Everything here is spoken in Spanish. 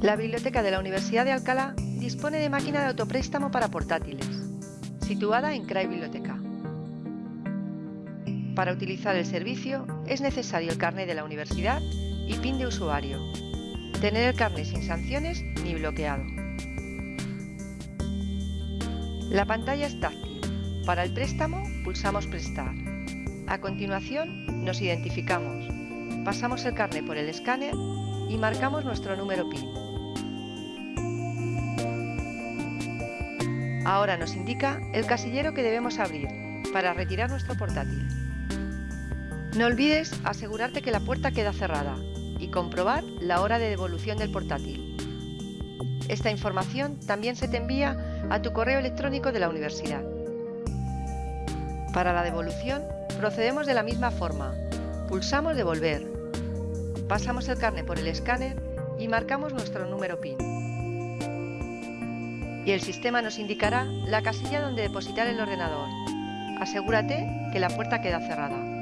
La biblioteca de la Universidad de Alcalá dispone de máquina de autopréstamo para portátiles, situada en CRAI Biblioteca. Para utilizar el servicio es necesario el carnet de la universidad y PIN de usuario. Tener el carnet sin sanciones ni bloqueado. La pantalla es táctil. Para el préstamo pulsamos Prestar. A continuación nos identificamos. Pasamos el carnet por el escáner y marcamos nuestro número PIN. Ahora nos indica el casillero que debemos abrir para retirar nuestro portátil. No olvides asegurarte que la puerta queda cerrada y comprobar la hora de devolución del portátil. Esta información también se te envía a tu correo electrónico de la universidad. Para la devolución, procedemos de la misma forma. Pulsamos Devolver. Pasamos el carnet por el escáner y marcamos nuestro número PIN. Y el sistema nos indicará la casilla donde depositar el ordenador. Asegúrate que la puerta queda cerrada.